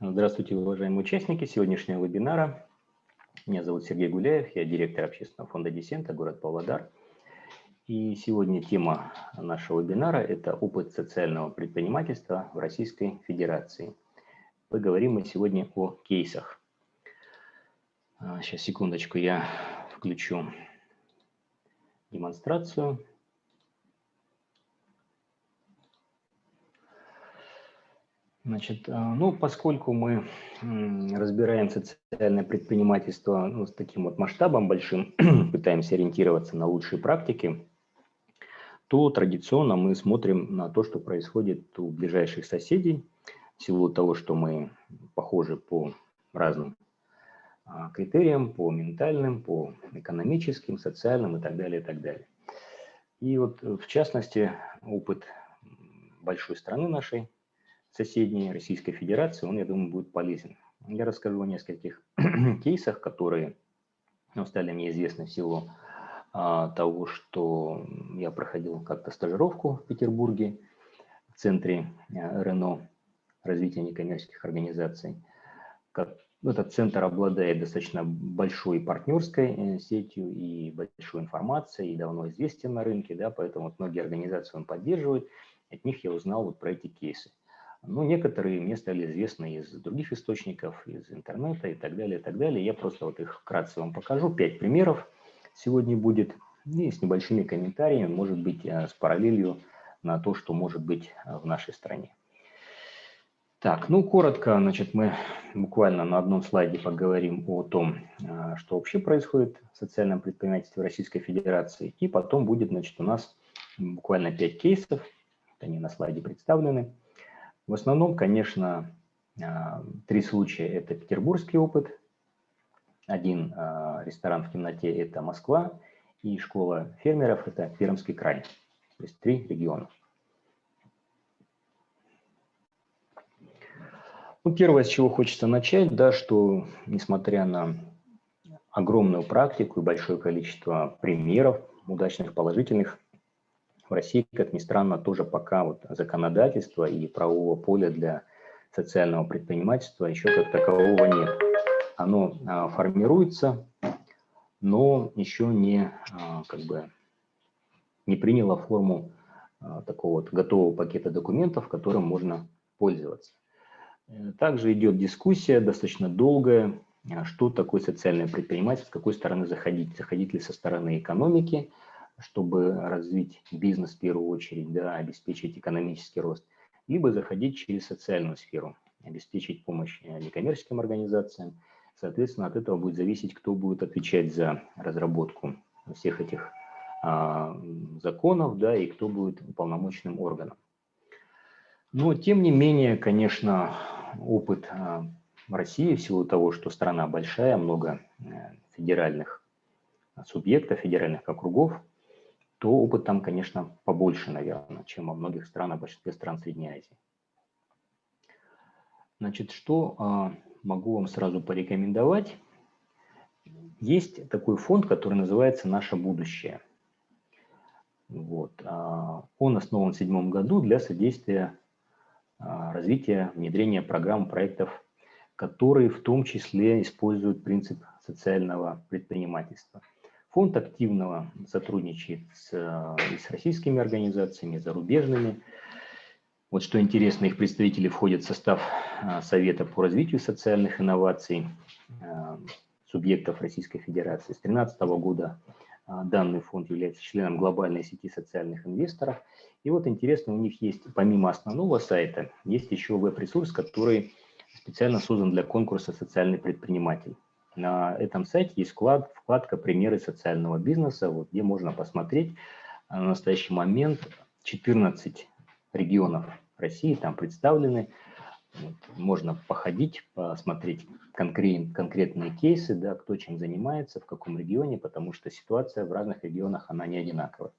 Здравствуйте, уважаемые участники сегодняшнего вебинара. Меня зовут Сергей Гуляев, я директор общественного фонда «Десента», город Павлодар. И сегодня тема нашего вебинара – это опыт социального предпринимательства в Российской Федерации. Поговорим мы сегодня о кейсах. Сейчас, а, секундочку, я включу демонстрацию. Значит, а, ну, поскольку мы разбираем социальное предпринимательство ну, с таким вот масштабом большим, пытаемся ориентироваться на лучшие практики, то традиционно мы смотрим на то, что происходит у ближайших соседей, в силу того, что мы похожи по разным а, критериям, по ментальным, по экономическим, социальным и так далее, и так далее. И вот в частности опыт большой страны нашей, соседней Российской Федерации, он, я думаю, будет полезен. Я расскажу о нескольких кейсах, которые ну, стали мне известны в силу а, того, что я проходил как-то стажировку в Петербурге в центре а, РНО, развития некоммерческих организаций. Как, этот центр обладает достаточно большой партнерской э, сетью и большой информацией, и давно известен на рынке, да, поэтому вот многие организации он поддерживает. От них я узнал вот про эти кейсы. Ну, некоторые мне стали известны из других источников, из интернета и так далее, и так далее. Я просто вот их вкратце вам покажу. Пять примеров сегодня будет. И с небольшими комментариями, может быть, э, с параллелью на то, что может быть э, в нашей стране. Так, ну, коротко, значит, мы буквально на одном слайде поговорим о том, э, что вообще происходит в социальном предпринимательстве Российской Федерации. И потом будет, значит, у нас буквально пять кейсов, они на слайде представлены. В основном, конечно, а, три случая – это петербургский опыт, один а, ресторан в темноте – это Москва, и школа фермеров – это Пермский край. То есть три региона. Ну, первое, с чего хочется начать, да, что несмотря на огромную практику и большое количество примеров удачных, положительных, в России, как ни странно, тоже пока вот законодательства и правового поля для социального предпринимательства еще как такового нет. Оно а, формируется, но еще не, а, как бы, не приняло форму а, такого вот готового пакета документов, которым можно пользоваться. Э, также идет дискуссия достаточно долгая, что такое социальное предпринимательство, с какой стороны заходить. Заходить ли со стороны экономики – чтобы развить бизнес в первую очередь, да, обеспечить экономический рост, либо заходить через социальную сферу, обеспечить помощь э, некоммерческим организациям. Соответственно, от этого будет зависеть, кто будет отвечать за разработку всех этих а, законов, да, и кто будет уполномоченным органом. Но, тем не менее, конечно, опыт а, России, в силу того, что страна большая, много э, федеральных субъектов, федеральных округов, то опыт там, конечно, побольше, наверное, чем во многих странах, в большинстве стран Средней Азии. Значит, что а, могу вам сразу порекомендовать? Есть такой фонд, который называется «Наше будущее». Вот. А, он основан в седьмом году для содействия а, развития, внедрения программ, проектов, которые в том числе используют принцип социального предпринимательства – Фонд активно сотрудничает с, и с российскими организациями, и зарубежными. Вот что интересно, их представители входят в состав а, Совета по развитию социальных инноваций а, субъектов Российской Федерации. С 2013 года данный фонд является членом глобальной сети социальных инвесторов. И вот интересно, у них есть, помимо основного сайта, есть еще веб-ресурс, который специально создан для конкурса «Социальный предприниматель». На этом сайте есть вклад, вкладка «Примеры социального бизнеса», вот, где можно посмотреть на настоящий момент 14 регионов России там представлены. Вот, можно походить, посмотреть конкрет, конкретные кейсы, да, кто чем занимается, в каком регионе, потому что ситуация в разных регионах, она не одинаковая.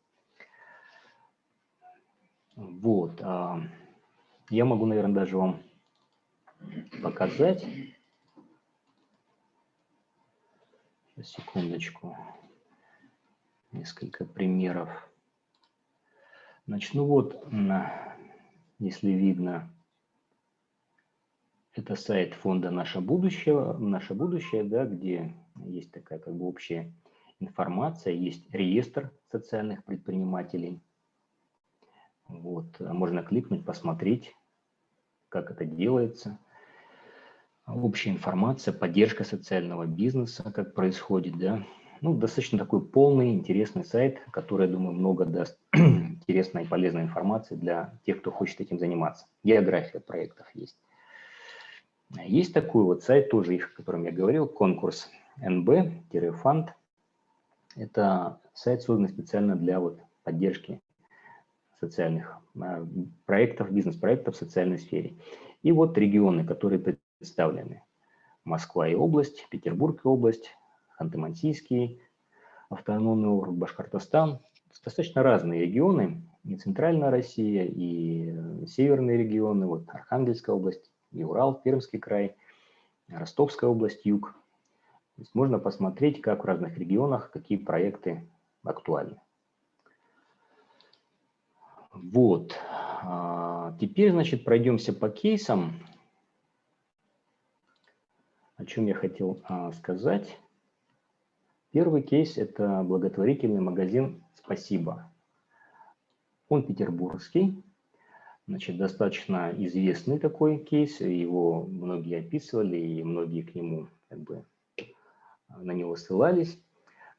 Вот. А, я могу, наверное, даже вам показать. Секундочку, несколько примеров. Значит, ну вот, если видно, Это сайт фонда «Наше будущее», «Наше будущее», да, где есть такая как бы общая информация, есть реестр социальных предпринимателей. Вот, можно кликнуть, посмотреть, как это делается. Общая информация, поддержка социального бизнеса, как происходит, да. Ну, достаточно такой полный, интересный сайт, который, я думаю, много даст интересной и полезной информации для тех, кто хочет этим заниматься. География проектов есть. Есть такой вот сайт, тоже о котором я говорил, конкурс nb-фанд. Это сайт, созданный специально для вот поддержки социальных а, проектов, бизнес-проектов в социальной сфере. И вот регионы, которые представлены. Москва и область, Петербург и область, Ханты-Мансийский, автономный округ, Башкортостан. Достаточно разные регионы, и центральная Россия, и северные регионы, вот Архангельская область, и Урал, Пермский край, Ростовская область, юг. То есть можно посмотреть, как в разных регионах, какие проекты актуальны. Вот. А, теперь, значит, пройдемся по кейсам. О чем я хотел а, сказать. Первый кейс – это благотворительный магазин «Спасибо». Он петербургский, значит, достаточно известный такой кейс, его многие описывали, и многие к нему как бы на него ссылались.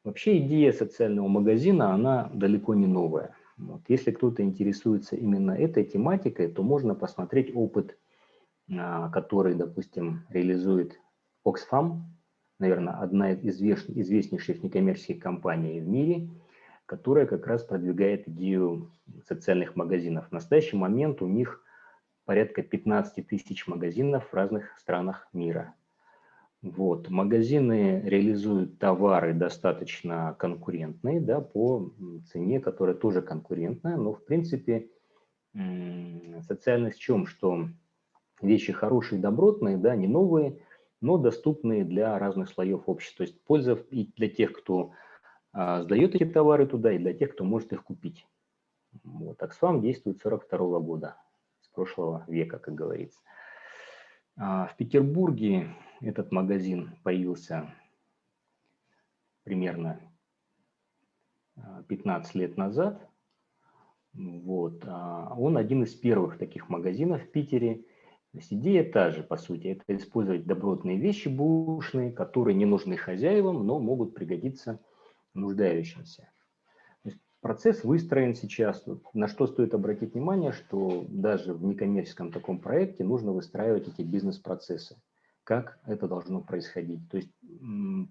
Вообще идея социального магазина, она далеко не новая. Вот. Если кто-то интересуется именно этой тематикой, то можно посмотреть опыт, а, который, допустим, реализует Oxfam, наверное, одна из известнейших некоммерческих компаний в мире, которая как раз продвигает идею социальных магазинов. В настоящий момент у них порядка 15 тысяч магазинов в разных странах мира. Вот. Магазины реализуют товары достаточно конкурентные, да, по цене, которая тоже конкурентная, но в принципе социальность в чем? Что вещи хорошие, добротные, да, не новые, но доступные для разных слоев общества. То есть польза и для тех, кто а, сдает эти товары туда, и для тех, кто может их купить. Вот. Аксфам действует с 42 года, с прошлого века, как говорится. А, в Петербурге этот магазин появился примерно 15 а, лет назад. Вот. А, он один из первых таких магазинов в Питере. То есть идея та же, по сути, это использовать добротные вещи бушные, которые не нужны хозяевам, но могут пригодиться нуждающимся. Процесс выстроен сейчас. На что стоит обратить внимание, что даже в некоммерческом таком проекте нужно выстраивать эти бизнес-процессы. Как это должно происходить. То есть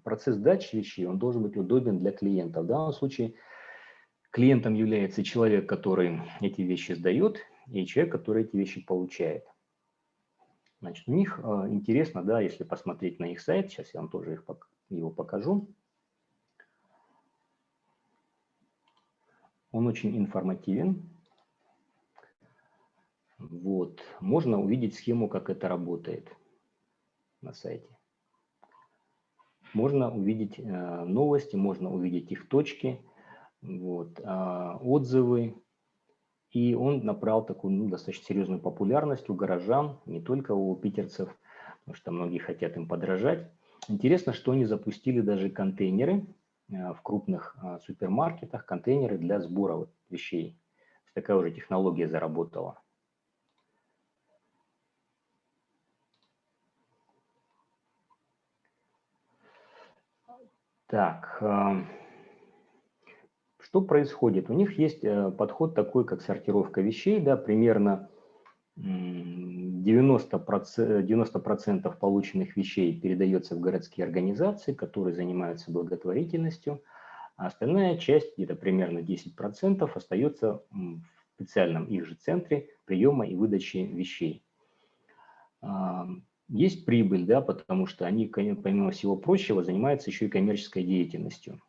процесс дачи вещей, он должен быть удобен для клиента. В данном случае клиентом является человек, который эти вещи сдает, и человек, который эти вещи получает. Значит, у них э, интересно, да, если посмотреть на их сайт, сейчас я вам тоже их, его покажу. Он очень информативен. Вот. Можно увидеть схему, как это работает на сайте. Можно увидеть э, новости, можно увидеть их точки, вот, э, отзывы. И он набрал такую ну, достаточно серьезную популярность у горожан, не только у питерцев, потому что многие хотят им подражать. Интересно, что они запустили даже контейнеры Э, в крупных э, супермаркетах контейнеры для сбора вещей. Такая уже технология заработала. Так, э, что происходит? У них есть подход такой, как сортировка вещей, да, примерно 90%, 90 полученных вещей передается в городские организации, которые занимаются благотворительностью, а остальная часть, где-то примерно 10%, остается в специальном их же центре приема и выдачи вещей. А, есть прибыль, да, потому что они, помимо всего прочего, занимаются еще и коммерческой деятельностью.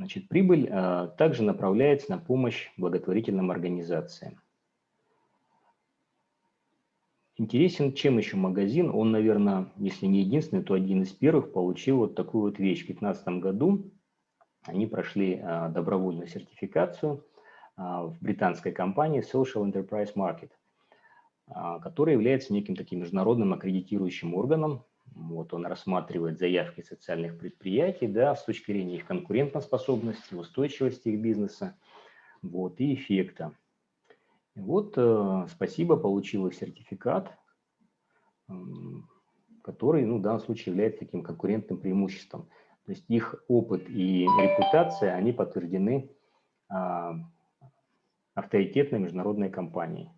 Значит, прибыль а, также направляется на помощь благотворительным организациям. Интересен чем еще магазин? Он, наверное, если не единственный, то один из первых получил вот такую вот вещь. В 2015 году они прошли а, добровольную сертификацию а, в британской компании Social Enterprise Market. а, который является неким таким международным аккредитирующим органом. Вот он рассматривает заявки социальных предприятий да, с точки зрения их конкурентоспособности, устойчивости их бизнеса вот, и эффекта. Вот, э, спасибо, получил сертификат, который ну, в данном случае является таким конкурентным преимуществом. То есть их опыт и репутация, они подтверждены а, авторитетной международной компанией.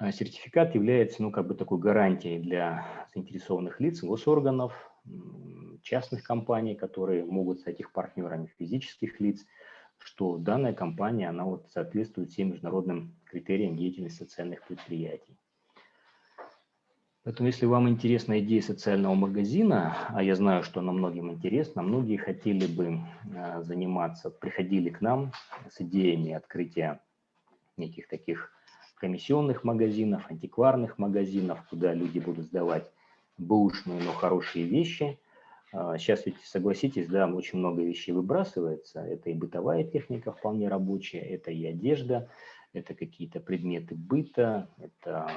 А сертификат является ну, как бы такой гарантией для заинтересованных лиц, госорганов, частных компаний, которые могут стать их партнерами физических лиц, что данная компания она вот соответствует всем международным критериям деятельности социальных предприятий. Поэтому, если вам интересна идея социального магазина, а я знаю, что она многим интересна, многие хотели бы а, заниматься, приходили к нам с идеями открытия неких таких комиссионных магазинов, антикварных магазинов, куда люди будут сдавать бэушные, но хорошие вещи. Сейчас а, ведь, согласитесь, да, очень много вещей выбрасывается. Это и бытовая техника вполне рабочая, это и одежда, это какие-то предметы быта, это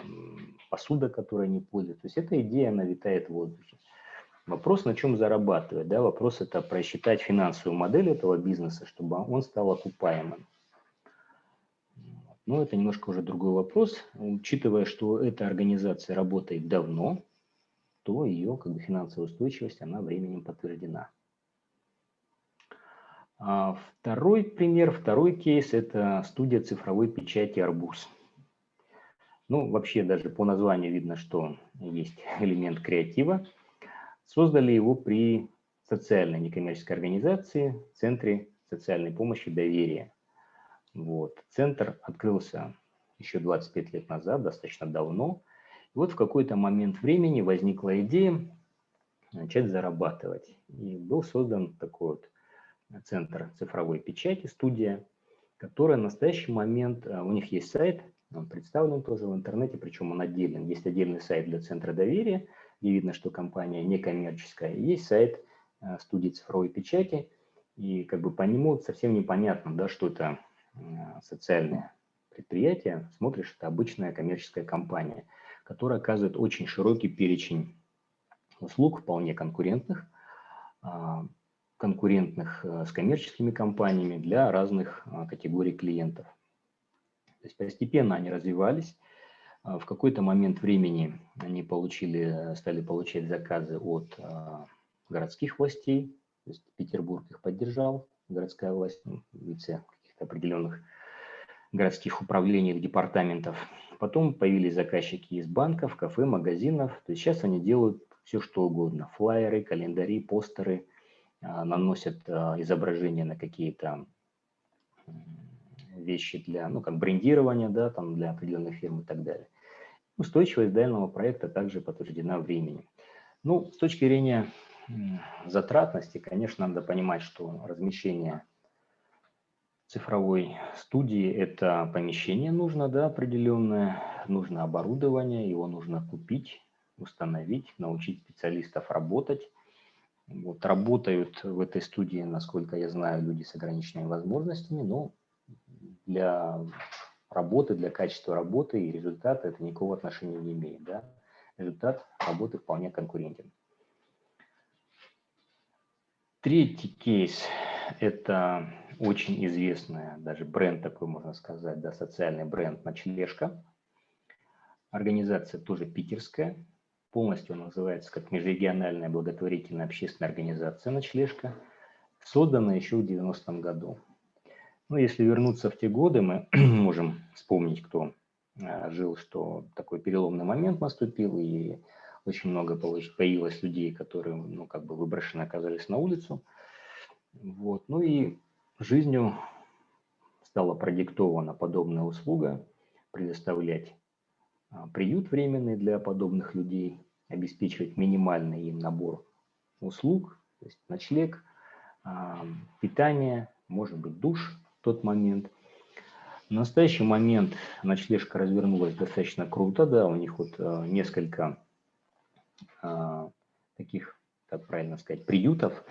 посуда, которая не пользуется. То есть эта идея, она витает в воздухе. Вопрос, на чем зарабатывать, да, вопрос это просчитать финансовую модель этого бизнеса, чтобы он стал окупаемым. Но это немножко уже другой вопрос. Учитывая, что эта организация работает давно, то ее как бы, финансовая устойчивость, она временем подтверждена. А второй пример, второй кейс – это студия цифровой печати «Арбуз». Ну, вообще даже по названию видно, что есть элемент креатива. Создали его при социальной некоммерческой организации, Центре социальной помощи доверия. Вот. Центр открылся еще 25 лет назад, достаточно давно. И вот в какой-то момент времени возникла идея начать зарабатывать. И был создан такой вот центр цифровой печати, студия, которая в настоящий момент, э, у них есть сайт, он представлен тоже в интернете, причем он отделен. Есть отдельный сайт для центра доверия, где видно, что компания некоммерческая. Есть сайт э, студии цифровой печати, и как бы по нему совсем непонятно, да, что это Э, социальное предприятие, смотришь, это обычная коммерческая компания, которая оказывает очень широкий перечень услуг, вполне конкурентных, а, конкурентных э, с коммерческими компаниями для разных а, категорий клиентов. То есть постепенно они развивались. А, в какой-то момент времени они получили, стали получать заказы от городских властей, то есть Петербург их поддержал, городская власть, ну, вице определенных городских управлений, департаментов. Потом появились заказчики из банков, кафе, магазинов. То есть сейчас они делают все, что угодно. Флайеры, календари, постеры, а, наносят а, изображения на какие-то вещи для, ну, как брендирования, да, там для определенных фирм и так далее. Устойчивость данного проекта также подтверждена временем. Ну, с точки зрения затратности, конечно, надо понимать, что размещение цифровой студии это помещение нужно, да, определенное, нужно оборудование, его нужно купить, установить, научить специалистов работать. Вот, работают в этой студии, насколько я знаю, люди с ограниченными возможностями, но для работы, для качества работы и результата это никакого отношения не имеет. Да? Результат работы вполне конкурентен. Третий кейс – это очень известная, даже бренд такой, можно сказать, да, социальный бренд «Ночлежка». Организация тоже питерская, полностью она называется как межрегиональная благотворительная общественная организация «Ночлежка», создана еще в 90-м году. Ну, если вернуться в те годы, мы можем вспомнить, кто а, жил, что такой переломный момент наступил, и очень много появилось людей, которые, ну, как бы выброшены оказались на улицу. Вот. Ну и жизнью стала продиктована подобная услуга предоставлять а, приют временный для подобных людей, обеспечивать минимальный им набор услуг, то есть ночлег, а, питание, может быть душ в тот момент. В настоящий момент ночлежка развернулась достаточно круто, да, у них вот а, несколько таких, как правильно сказать, приютов,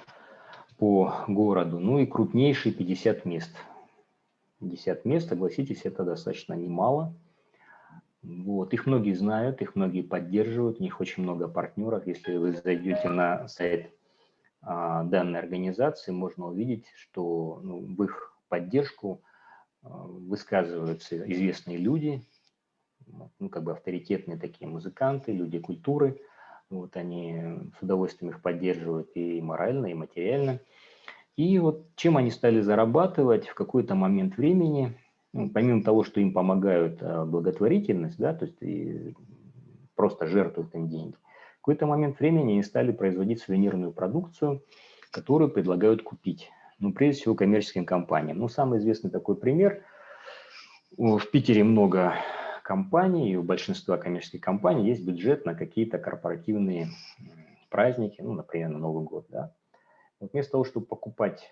по городу, ну и крупнейшие 50 мест. 50 мест, согласитесь, это достаточно немало. Вот. Их многие знают, их многие поддерживают, у них очень много партнеров. Если вы зайдете на сайт а, данной организации, можно увидеть, что ну, в их поддержку а, высказываются известные люди, ну, как бы авторитетные такие музыканты, люди культуры. Вот они с удовольствием их поддерживают и морально, и материально. И вот чем они стали зарабатывать в какой-то момент времени, ну, помимо того, что им помогают а, благотворительность, да, то есть и просто жертвуют им деньги, в какой-то момент времени они стали производить сувенирную продукцию, которую предлагают купить. Ну, прежде всего, коммерческим компаниям. Ну, самый известный такой пример. В Питере много компаний, и у большинства коммерческих компаний есть бюджет на какие-то корпоративные праздники, ну, например, на Новый год, да. Вот вместо того, чтобы покупать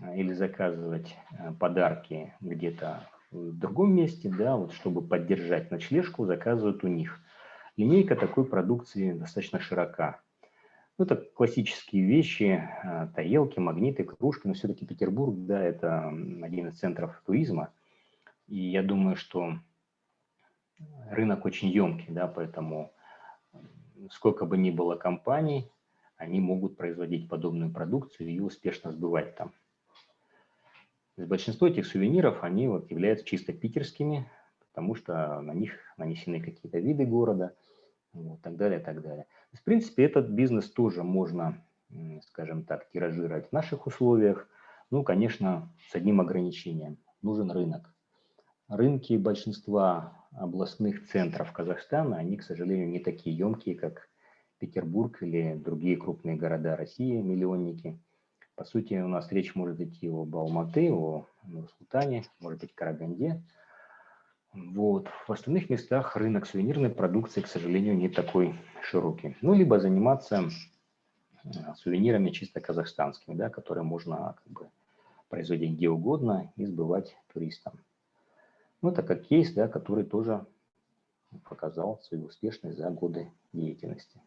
а, или заказывать а, подарки где-то в другом месте, да, вот чтобы поддержать ночлежку, заказывают у них. Линейка такой продукции достаточно широка. Ну, это классические вещи, а, тарелки, магниты, кружки, но все-таки Петербург, да, это один из центров туризма. И я думаю, что рынок очень емкий, да, поэтому сколько бы ни было компаний, они могут производить подобную продукцию и успешно сбывать там большинство этих сувениров, они вот являются чисто питерскими, потому что на них нанесены какие-то виды города, вот, так далее, так далее. В принципе, этот бизнес тоже можно, скажем так, тиражировать в наших условиях. Ну, конечно, с одним ограничением. Нужен рынок. Рынки большинства областных центров Казахстана, они, к сожалению, не такие емкие, как Петербург или другие крупные города России, миллионники. По сути, у нас речь может идти об Алматы, о Нур-Султане, может быть, Караганде. Вот. В остальных местах рынок сувенирной продукции, к сожалению, не такой широкий. Ну, либо заниматься э, сувенирами чисто казахстанскими, да, которые можно как бы, производить где угодно и сбывать туристам. Ну, это как кейс, да, который тоже показал свою успешность за годы деятельности.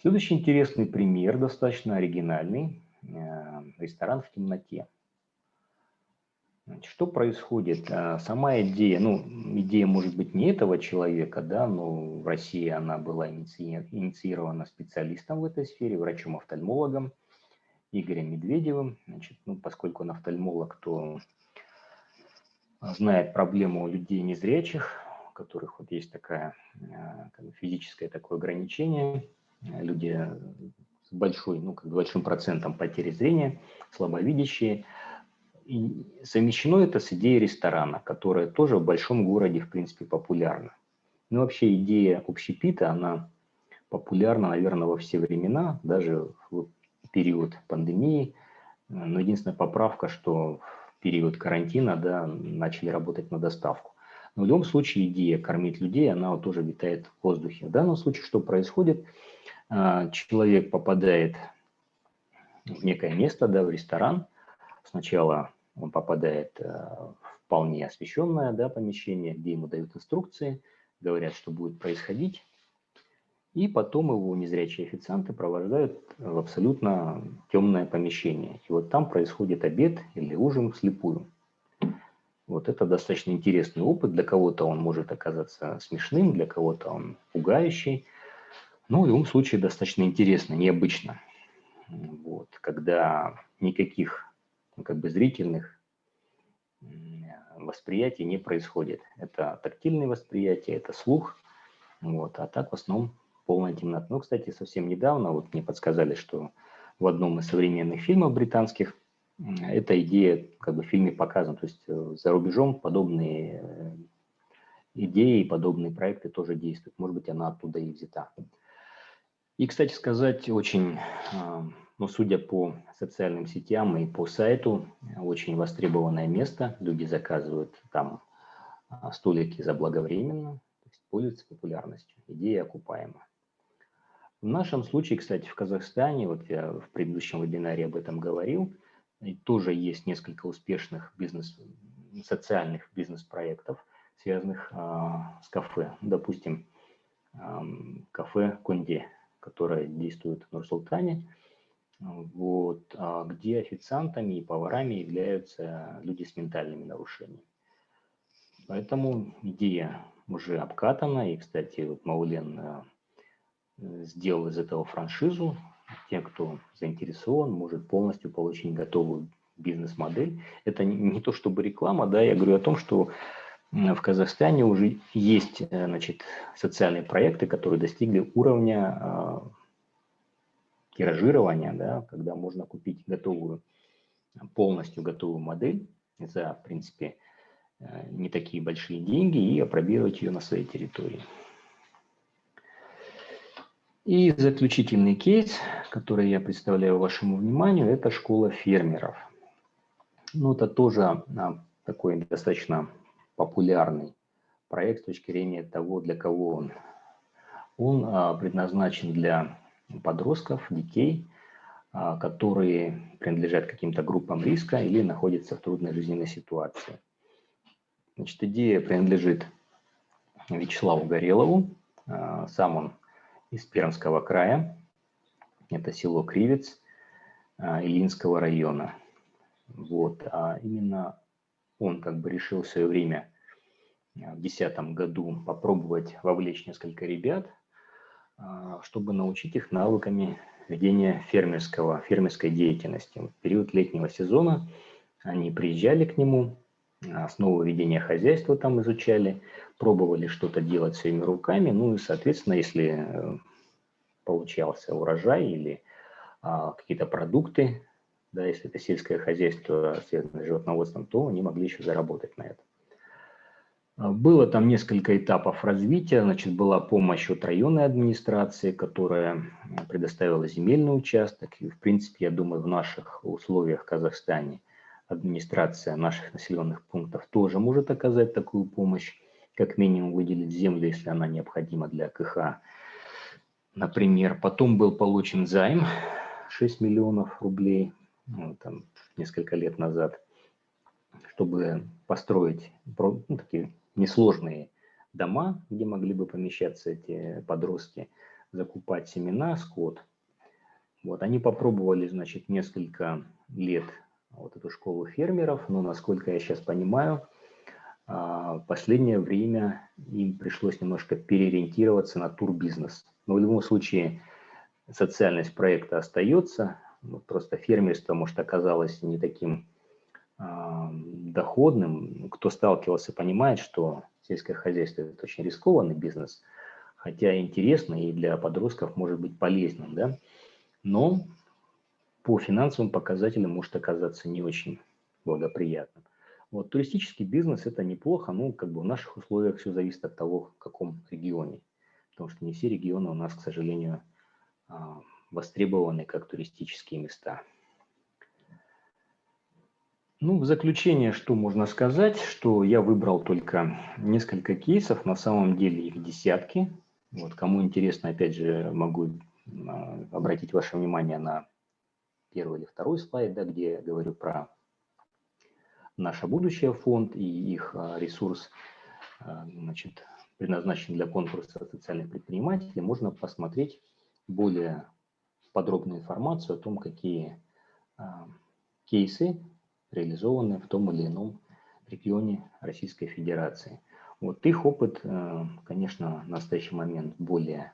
Следующий интересный пример, достаточно оригинальный. Э, ресторан в темноте. Что происходит? Э, сама идея, ну, идея может быть не этого человека, да, но в России она была инициирована специалистом в этой сфере, врачом-офтальмологом Игорем Медведевым. Значит, ну, поскольку он офтальмолог, то знает проблему людей незрячих, у которых вот есть такая э, физическое такое ограничение – люди с большой, ну, как большим процентом потери зрения, слабовидящие. И совмещено это с идеей ресторана, которая тоже в большом городе, в принципе, популярна. Ну, вообще идея общепита, она популярна, наверное, во все времена, даже в период пандемии. Но единственная поправка, что период карантина да, начали работать на доставку. Но в любом случае идея кормить людей, она вот тоже витает в воздухе. В данном случае что происходит? А, человек попадает в некое место, да, в ресторан. Сначала он попадает э, в вполне освещенное да, помещение, где ему дают инструкции, говорят, что будет происходить. И потом его незрячие официанты провожают в абсолютно темное помещение. И вот там происходит обед или ужин вслепую. Вот это достаточно интересный опыт. Для кого-то он может оказаться смешным, для кого-то он пугающий. Ну, в любом случае, достаточно интересно, необычно. Вот, когда никаких ну, как бы зрительных восприятий не происходит. Это тактильное восприятие, это слух. Вот, а так в основном полная темнота. Ну, кстати, совсем недавно вот мне подсказали, что в одном из современных фильмов британских эта идея как бы в фильме показана. То есть э, за рубежом подобные э, идеи, подобные проекты тоже действуют. Может быть, она оттуда и взята. И, кстати сказать, очень, а, ну, судя по социальным сетям и по сайту, очень востребованное место. Люди заказывают там столики заблаговременно, то есть пользуются популярностью. Идея окупаема. В нашем случае, кстати, в Казахстане, вот я в предыдущем вебинаре об этом говорил, и тоже есть несколько успешных бизнес, социальных бизнес-проектов, связанных а, с кафе. Допустим, а, кафе Конде которая действует в Нур-Султане, вот, а где официантами и поварами являются люди с ментальными нарушениями. Поэтому идея уже обкатана, и, кстати, вот Маулен сделал из этого франшизу. Те, кто заинтересован, может полностью получить готовую бизнес-модель. Это не то чтобы реклама, да, я говорю о том, что в Казахстане уже есть э, значит, социальные проекты, которые достигли уровня э, тиражирования, да, когда можно купить готовую, полностью готовую модель за, в принципе, э, не такие большие деньги и опробировать ее на своей территории. И заключительный кейс, который я представляю вашему вниманию, это школа фермеров. Ну, это тоже а, такой достаточно популярный проект с точки зрения того, для кого он. Он а, предназначен для подростков, детей, а, которые принадлежат каким-то группам риска или находятся в трудной жизненной ситуации. Значит, идея принадлежит Вячеславу Горелову. Сам он из Пермского края. Это село Кривец а, Ильинского района. Вот. А именно он как бы решил в свое время а, в 2010 году попробовать вовлечь несколько ребят, а, чтобы научить их навыками ведения фермерского, фермерской деятельности. В период летнего сезона они приезжали к нему, основу ведения хозяйства там изучали, пробовали что-то делать своими руками, ну и, соответственно, если э, получался урожай или а, какие-то продукты, да, если это сельское хозяйство, связанное с животноводством, то они могли еще заработать на этом. А, было там несколько этапов развития. Значит, была помощь от районной администрации, которая предоставила земельный участок. И, в принципе, я думаю, в наших условиях в Казахстане администрация наших населенных пунктов тоже может оказать такую помощь, как минимум выделить землю, если она необходима для КХ. Например, потом был получен займ 6 миллионов рублей ну, там, несколько лет назад, чтобы построить ну, такие несложные дома, где могли бы помещаться эти подростки, закупать семена, скот. Вот, они попробовали, значит, несколько лет вот эту школу фермеров, но, насколько я сейчас понимаю, а, в последнее время им пришлось немножко переориентироваться на турбизнес. Но в любом случае социальность проекта остается, ну, просто фермерство, может, оказалось не таким э, доходным. Кто сталкивался, понимает, что сельское хозяйство – это очень рискованный бизнес, хотя интересный и для подростков может быть полезным, да, но по финансовым показателям может оказаться не очень благоприятным. Вот туристический бизнес – это неплохо, ну, как бы в наших условиях все зависит от того, в каком регионе, потому что не все регионы у нас, к сожалению, а, востребованы как туристические места. Ну, в заключение, что можно сказать, что я выбрал только несколько кейсов, на самом деле их десятки. Вот, кому интересно, опять же, могу а, обратить ваше внимание на первый или второй слайд, да, где я говорю про наше будущее фонд и их а, ресурс, а, значит, предназначен для конкурса социальных предпринимателей. Можно посмотреть более подробную информацию о том, какие а, кейсы реализованы в том или ином регионе Российской Федерации. Вот их опыт, э, конечно, в настоящий момент более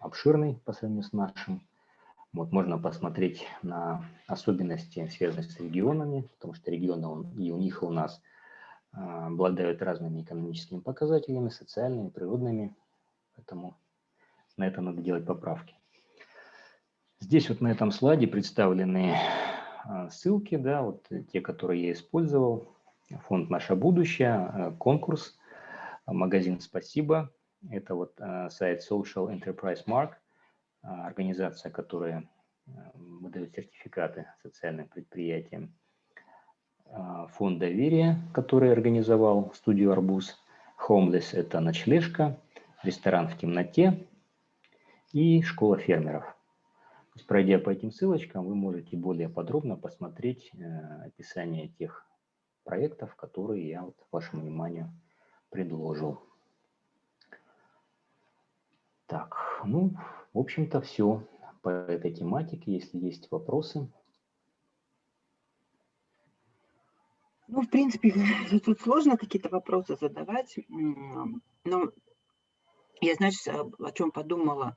обширный по сравнению с нашим. Вот можно посмотреть на особенности, связанные с регионами, потому что регионы он, и у них, и у нас э, обладают разными экономическими показателями, социальными, природными, поэтому на это надо делать поправки. Здесь вот на этом слайде представлены а, ссылки, да, вот те, которые я использовал. Фонд «Наше будущее», а, конкурс, а, магазин «Спасибо». Это вот сайт Social Enterprise Mark, организация, которая выдает сертификаты социальным предприятиям. Фонд доверия, который организовал студию «Арбуз». Homeless – это ночлежка, ресторан в темноте и школа фермеров – пройдя по этим ссылочкам, вы можете более подробно посмотреть э, описание тех проектов, которые я вот вашему вниманию предложил. Так, ну, в общем-то, все по этой тематике. Если есть вопросы. Ну, в принципе, тут сложно какие-то вопросы задавать, но я, знаешь, о чем подумала.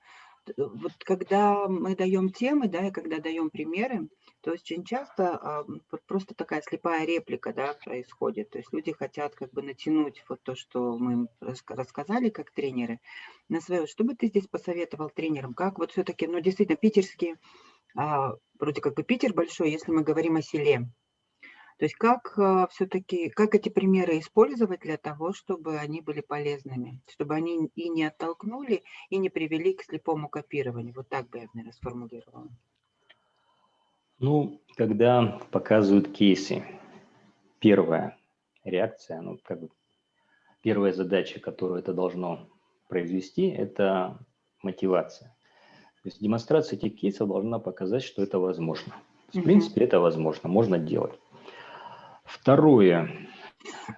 Вот когда мы даем темы, да, и когда даем примеры, то очень часто а, просто такая слепая реплика, да, происходит. То есть люди хотят как бы натянуть вот то, что мы им рассказали как тренеры, на свое. Что бы ты здесь посоветовал тренерам? Как вот все-таки, ну, действительно, питерские, а, вроде как бы Питер большой, если мы говорим о селе, то есть как а, все-таки, как эти примеры использовать для того, чтобы они были полезными, чтобы они и не оттолкнули, и не привели к слепому копированию. Вот так бы я, наверное, сформулировала. Ну, когда показывают кейсы, первая реакция, ну, как бы первая задача, которую это должно произвести, это мотивация. То есть демонстрация этих кейсов должна показать, что это возможно. В принципе, это возможно, можно делать. Второе,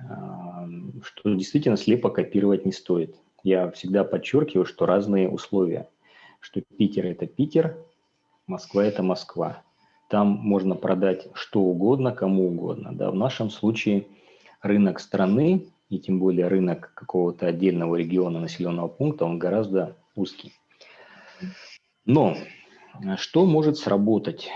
а, что действительно слепо копировать не стоит. Я всегда подчеркиваю, что разные условия, что Питер – это Питер, Москва – это Москва. Там можно продать что угодно, кому угодно. Да? В нашем случае рынок страны, и тем более рынок какого-то отдельного региона, населенного пункта, он гораздо узкий. Но что может сработать?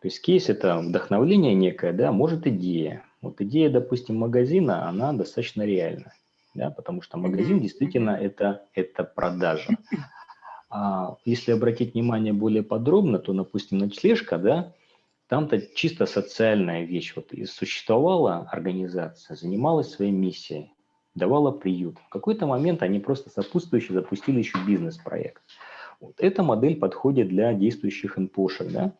То есть кейс – это вдохновление некое, да, может идея. Вот идея, допустим, магазина, она достаточно реальна, да, потому что магазин действительно это, это продажа. А если обратить внимание более подробно, то, допустим, ночлежка, да, там-то чисто социальная вещь. Вот и существовала организация, занималась своей миссией, давала приют. В какой-то момент они просто сопутствующе запустили еще бизнес-проект. Вот эта модель подходит для действующих НПОшек, да,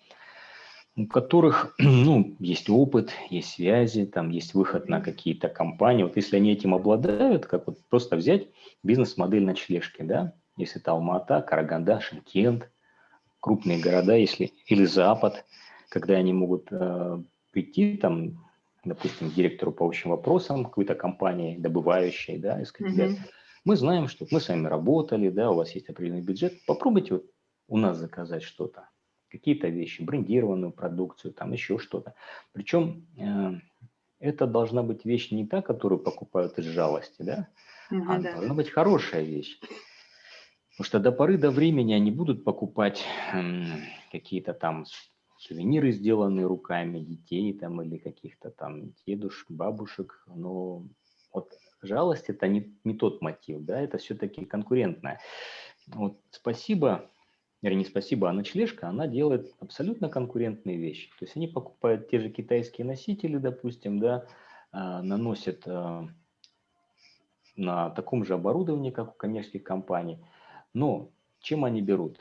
у которых ну, есть опыт, есть связи, там есть выход на какие-то компании. Вот если они этим обладают, как вот просто взять бизнес-модель ночлежки, да, если это Алмата, Караганда, Шимкент, крупные города, если или Запад, когда они могут э, прийти там, допустим, к директору по общим вопросам какой-то компании, добывающей, да, и сказать, mm -hmm. мы знаем, что мы с вами работали, да, у вас есть определенный бюджет, попробуйте вот у нас заказать что-то какие-то вещи, брендированную продукцию, там еще что-то. Причем э, это должна быть вещь не та, которую покупают из жалости, да, угу, а да. должна быть хорошая вещь. Потому что до поры до времени они будут покупать э, какие-то там сувениры, сделанные руками детей там или каких-то там дедушек, бабушек, но вот жалость это не, не тот мотив, да, это все-таки конкурентная. Вот спасибо вернее, не спасибо, а ночлежка, она делает абсолютно конкурентные вещи. То есть они покупают те же китайские носители, допустим, да, а, наносят а, на таком же оборудовании, как у коммерческих компаний. Но чем они берут?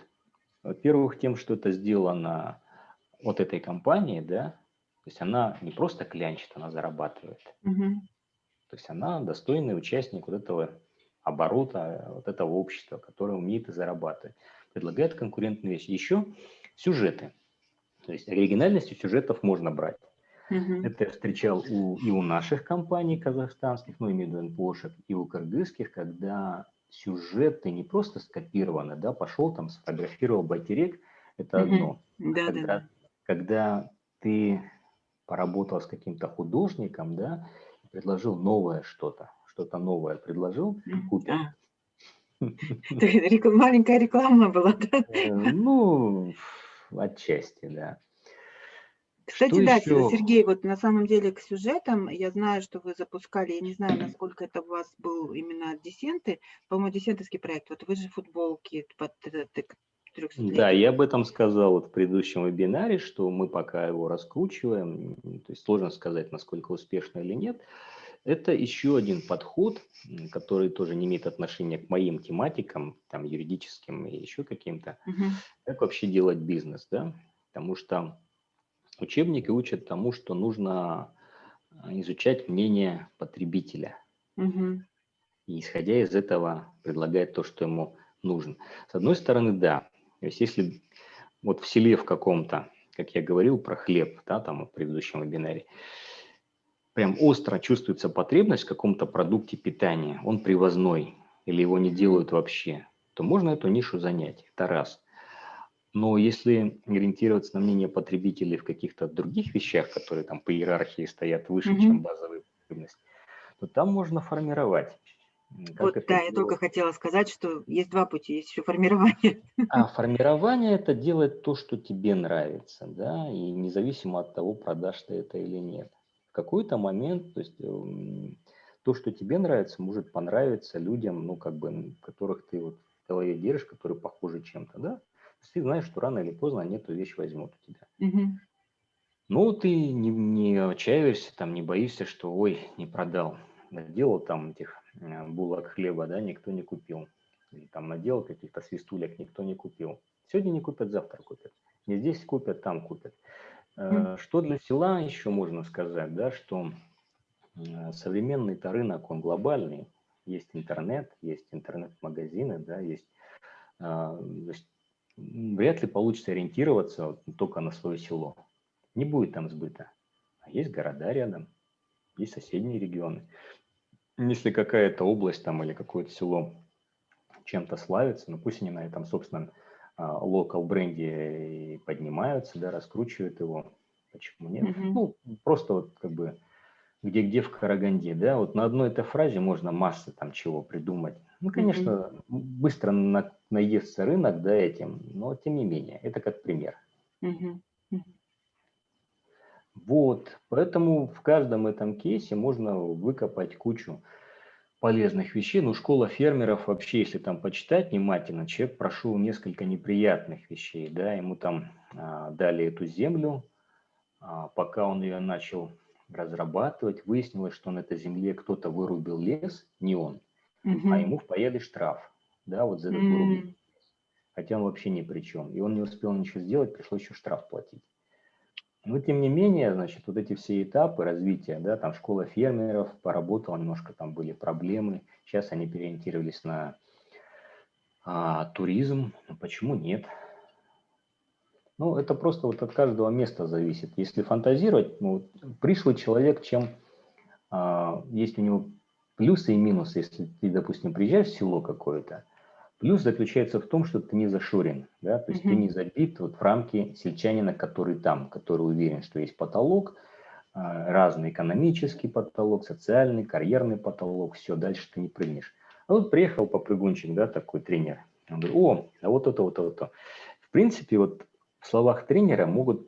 Во-первых, тем, что это сделано от этой компании, да, то есть она не просто клянчит, она зарабатывает. Угу. То есть она достойный участник вот этого оборота, вот этого общества, которое умеет и зарабатывать предлагает конкурентные вещи. Еще сюжеты. То есть оригинальностью сюжетов можно брать. Угу. Это я встречал у, и у наших компаний казахстанских, ну, имею в виду НПОшек, и у кыргызских, когда сюжеты не просто скопированы, да, пошел там, сфотографировал байтерек, это угу. одно. Да, когда, да. когда ты поработал с каким-то художником, да, предложил новое что-то, что-то новое предложил. Да. Маленькая реклама была, да? Э, ну, отчасти, да. Кстати, что да, еще? Сергей, вот на самом деле к сюжетам, я знаю, что вы запускали, я не знаю, насколько это у вас был именно десенты, по-моему, десентовский проект, вот вы же футболки под да, я об этом сказал вот в предыдущем вебинаре, что мы пока его раскручиваем, то есть сложно сказать, насколько успешно или нет. Это еще один подход, который тоже не имеет отношения к моим тематикам, там, юридическим и еще каким-то. Угу. Как вообще делать бизнес, да? Потому что учебники учат тому, что нужно а, изучать мнение потребителя. Угу. И исходя из этого предлагать то, что ему нужно. С одной стороны, да. То есть если вот в селе в каком-то, как я говорил про хлеб, да, там в предыдущем вебинаре, прям остро чувствуется потребность в каком-то продукте питания, он привозной или его не делают вообще, то можно эту нишу занять. Это раз. Но если ориентироваться на мнение потребителей в каких-то других вещах, которые там по иерархии стоят выше, mm -hmm. чем базовые потребности, то там можно формировать. Как вот, да, делать? я только хотела сказать, что есть два пути, есть еще формирование. А формирование – это делать то, что тебе нравится, да, и независимо от того, продашь ты это или нет. В какой-то момент, то есть эм, то, что тебе нравится, может понравиться людям, ну, как бы, которых ты вот в голове держишь, которые похожи чем-то, да. То есть ты знаешь, что рано или поздно они эту вещь возьмут у тебя. Угу. Ну, ты не, не отчаиваешься, там, не боишься, что, ой, не продал, делал там этих Э, булок хлеба, да, никто не купил. Или там наделал каких-то свистулек, никто не купил. Сегодня не купят, завтра купят. Не здесь купят, там купят. Mm. Что для села еще можно сказать, да, что э, современный-то рынок, он глобальный. Есть интернет, есть интернет-магазины, да, есть, есть вряд ли получится ориентироваться только на свое село. Не будет там сбыта. А есть города рядом, есть соседние регионы. Если какая-то область там или какое-то село чем-то славится, ну пусть они на этом собственном локал бренде и поднимаются, да, раскручивают его. Почему нет? Mm -hmm. Ну, просто вот как бы где-где в Караганде, да, вот на одной этой фразе можно массы там чего придумать. Ну, конечно, mm -hmm. быстро на, наестся рынок, да, этим, но тем не менее, это как пример. Mm -hmm. Вот, поэтому в каждом этом кейсе можно выкопать кучу полезных вещей. Ну, школа фермеров вообще, если там почитать внимательно, человек прошел несколько неприятных вещей, да, ему там а, дали эту землю, а, пока он ее начал разрабатывать, выяснилось, что на этой земле кто-то вырубил лес, не он, угу. а ему впаяли штраф, да, вот за этот вырубленный Хотя он вообще ни при чем. И он не успел ничего сделать, пришлось еще штраф платить. Но тем не менее, значит, вот эти все этапы развития, да, там школа фермеров поработала, немножко там были проблемы. Сейчас они переориентировались на а, туризм. Но почему нет? Ну, это просто вот от каждого места зависит. Если фантазировать, ну, пришлый человек, чем а, есть у него плюсы и минусы, если ты, допустим, приезжаешь в село какое-то, Плюс заключается в том, что ты не зашорен, да, то есть mm -hmm. ты не забит вот в рамки сельчанина, который там, который уверен, что есть потолок, а, разный экономический потолок, социальный, карьерный потолок, все, дальше ты не прыгнешь. А вот приехал попрыгунчик, да, такой тренер, он говорит, о, а вот это, вот это. В принципе, вот в словах тренера могут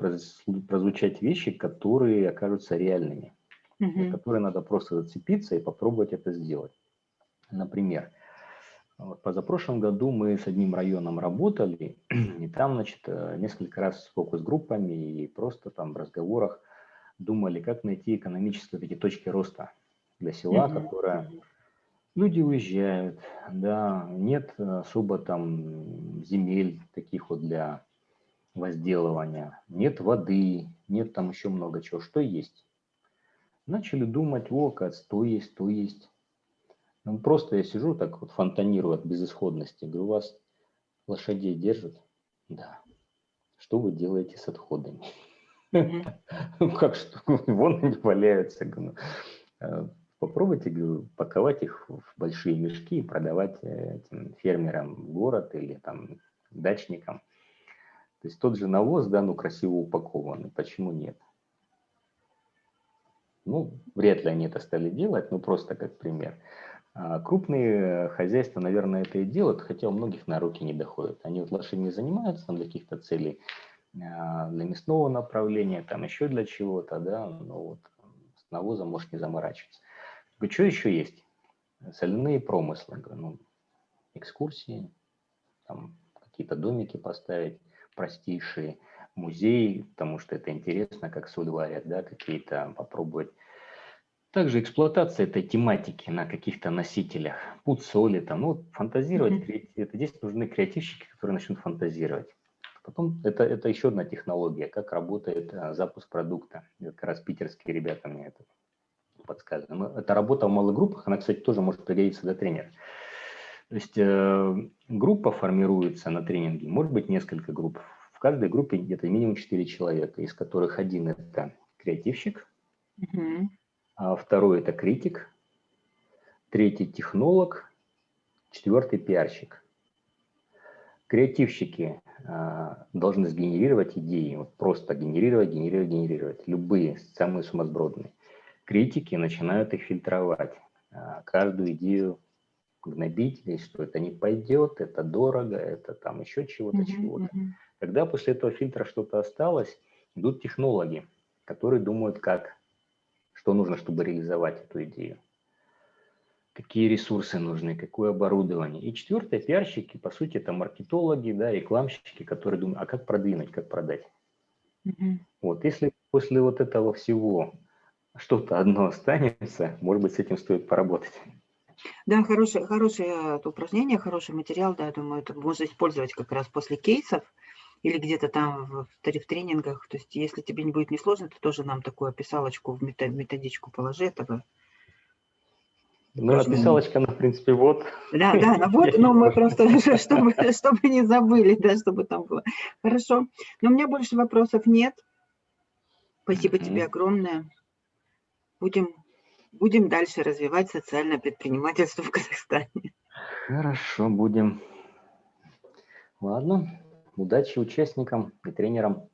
прозвучать вещи, которые окажутся реальными, mm -hmm. которые надо просто зацепиться и попробовать это сделать. Например, вот позапрошлом году мы с одним районом работали, и там, значит, э, несколько раз с фокус-группами и просто там в разговорах думали, как найти экономические эти точки роста для села, mm -hmm. которое люди уезжают, да, нет особо там земель таких вот для возделывания, нет воды, нет там еще много чего, что есть. Начали думать, о, то есть, то есть. Ну, просто я сижу так вот фонтанирую от безысходности. Говорю, у вас лошадей держат? Да. Что вы делаете с отходами? Ну, как что? Вон они валяются. «Ну, э, попробуйте говорю, паковать их в большие мешки и продавать э, этим фермерам в город или там дачникам. То есть тот же навоз, да, ну красиво упакованный, почему нет? Ну, вряд ли они это стали делать, ну просто как пример. А крупные хозяйства, наверное, это и делают, хотя у многих на руки не доходят. Они вот лошадьми занимаются для каких-то целей, а, для мясного направления, там еще для чего-то, да, но вот с навозом может не заморачиваться. Что еще есть? Соляные промыслы, ну, экскурсии, там какие-то домики поставить, простейшие, музеи, потому что это интересно, как соль варят, да, какие-то попробовать также эксплуатация этой тематики на каких-то носителях, путь соли, там, ну, фантазировать, mm -hmm. это здесь нужны креативщики, которые начнут фантазировать. Потом это, это еще одна технология, как работает а, запуск продукта. Это как раз питерские ребята мне это подсказывают. Ну, это работа в малых группах, она, кстати, тоже может пригодиться для тренера. То есть э, группа формируется на тренинге, может быть несколько групп. В каждой группе где-то минимум 4 человека, из которых один это креативщик, mm -hmm второй – это критик, третий – технолог, четвертый – пиарщик. Креативщики а, должны сгенерировать идеи, вот просто генерировать, генерировать, генерировать, любые, самые сумасбродные. Критики начинают их фильтровать, а, каждую идею гнобить, что это не пойдет, это дорого, это там еще чего-то, Мгм, чего-то. мгм. Когда после этого фильтра что-то осталось, идут технологи, которые думают, как, что нужно, чтобы реализовать эту идею. Какие ресурсы нужны, какое оборудование. И четвертое, пиарщики, по сути, это маркетологи, да, рекламщики, которые думают, а как продвинуть, как продать. Мгм. Вот, если после вот этого всего что-то одно останется, может быть, с этим стоит поработать. Да, хорошее, хорошее это упражнение, хороший материал, да, я думаю, это можно использовать как раз после кейсов или где-то там в, в тре- в тренингах. То есть, если тебе не будет несложно, ты тоже нам такую описалочку в методичку положи этого. Ну, Упражнение. описалочка, она, в принципе, вот. Да, да, ну вот, но мы просто, чтобы, чтобы не забыли, да, чтобы там было. Хорошо. Но у меня больше вопросов нет. Спасибо тебе Мгм. огромное. Будем, будем дальше развивать социальное предпринимательство в Казахстане. Хорошо, будем. Ладно, удачи участникам и тренерам.